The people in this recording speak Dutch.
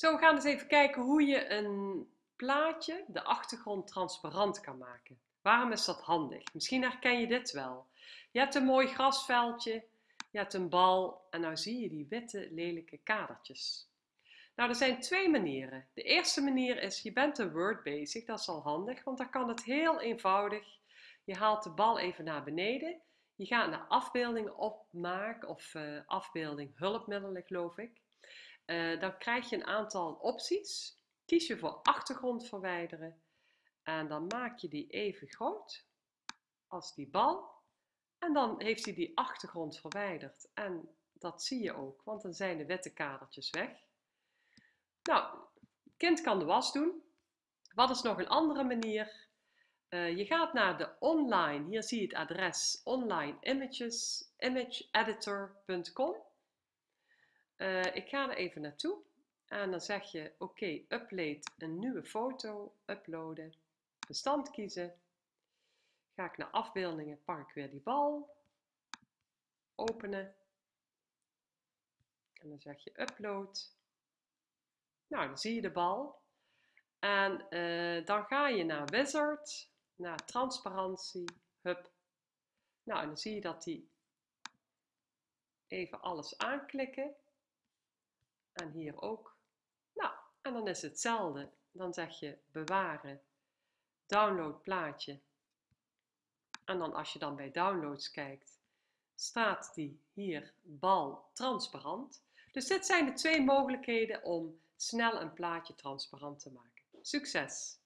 Zo, we gaan eens even kijken hoe je een plaatje, de achtergrond, transparant kan maken. Waarom is dat handig? Misschien herken je dit wel. Je hebt een mooi grasveldje, je hebt een bal en nou zie je die witte lelijke kadertjes. Nou, er zijn twee manieren. De eerste manier is, je bent een Word bezig, dat is al handig, want dan kan het heel eenvoudig. Je haalt de bal even naar beneden, je gaat naar afbeeldingen opmaken of uh, afbeelding hulpmiddelen geloof ik. Uh, dan krijg je een aantal opties. Kies je voor achtergrond verwijderen en dan maak je die even groot als die bal. En dan heeft hij die achtergrond verwijderd en dat zie je ook, want dan zijn de witte kadertjes weg. Nou, kind kan de was doen. Wat is nog een andere manier? Uh, je gaat naar de online, hier zie je het adres online images, imageeditor.com. Uh, ik ga er even naartoe en dan zeg je oké, upload een nieuwe foto, uploaden, bestand kiezen. Ga ik naar afbeeldingen, pak ik weer die bal, openen. En dan zeg je upload. Nou, dan zie je de bal. En uh, dan ga je naar Wizard, naar transparantie, hup. Nou, en dan zie je dat die even alles aanklikken. En hier ook. Nou, en dan is het hetzelfde. Dan zeg je bewaren, download plaatje. En dan als je dan bij downloads kijkt, staat die hier bal transparant. Dus dit zijn de twee mogelijkheden om snel een plaatje transparant te maken. Succes!